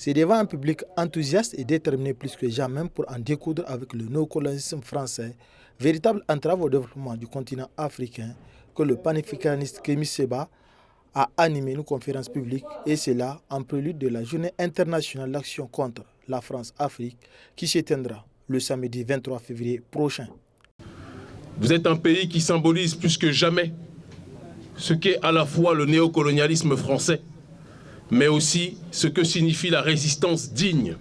C'est devant un public enthousiaste et déterminé plus que jamais pour en découdre avec le néocolonialisme français, véritable entrave au développement du continent africain, que le panafricaniste Kémy Seba a animé une conférence publique et c'est là en prélude de la journée internationale d'action contre la France-Afrique qui s'éteindra le samedi 23 février prochain. Vous êtes un pays qui symbolise plus que jamais ce qu'est à la fois le néocolonialisme français, mais aussi ce que signifie la résistance digne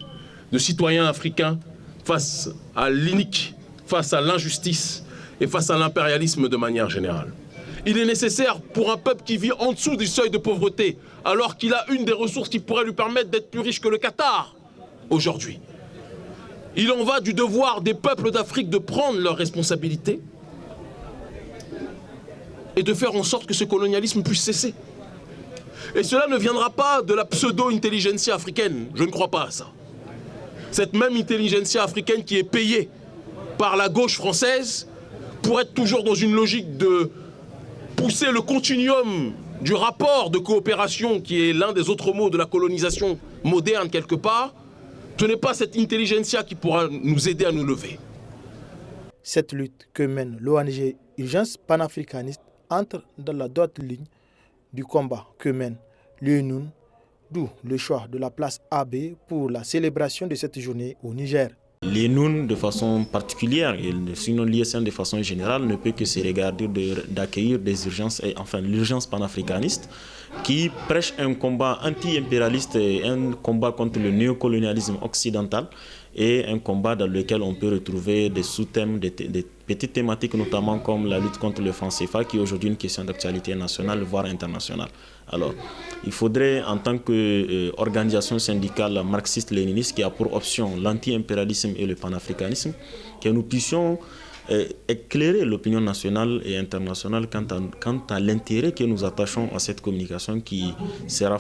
de citoyens africains face à l'inique, face à l'injustice et face à l'impérialisme de manière générale. Il est nécessaire pour un peuple qui vit en dessous du seuil de pauvreté, alors qu'il a une des ressources qui pourrait lui permettre d'être plus riche que le Qatar aujourd'hui. Il en va du devoir des peuples d'Afrique de prendre leurs responsabilités et de faire en sorte que ce colonialisme puisse cesser. Et cela ne viendra pas de la pseudo-intelligentsia africaine, je ne crois pas à ça. Cette même intelligentsia africaine qui est payée par la gauche française pour être toujours dans une logique de pousser le continuum du rapport de coopération qui est l'un des autres mots de la colonisation moderne quelque part, ce n'est pas cette intelligentsia qui pourra nous aider à nous lever. Cette lutte que mène l'ONG Urgence panafricaniste entre dans la droite ligne du combat que mène l'UNUN, d'où le choix de la place AB pour la célébration de cette journée au Niger. Les de façon particulière, et sinon l'ISN de façon générale, ne peut que se regarder d'accueillir des urgences, enfin l'urgence panafricaniste, qui prêche un combat anti-impérialiste et un combat contre le néocolonialisme occidental, et un combat dans lequel on peut retrouver des sous-thèmes, des, petites thématiques notamment comme la lutte contre le franc CFA qui est aujourd'hui une question d'actualité nationale voire internationale. Alors, il faudrait en tant qu'organisation syndicale marxiste-léniniste qui a pour option l'anti-impérialisme et le panafricanisme, que nous puissions euh, éclairer l'opinion nationale et internationale quant à, quant à l'intérêt que nous attachons à cette communication qui sera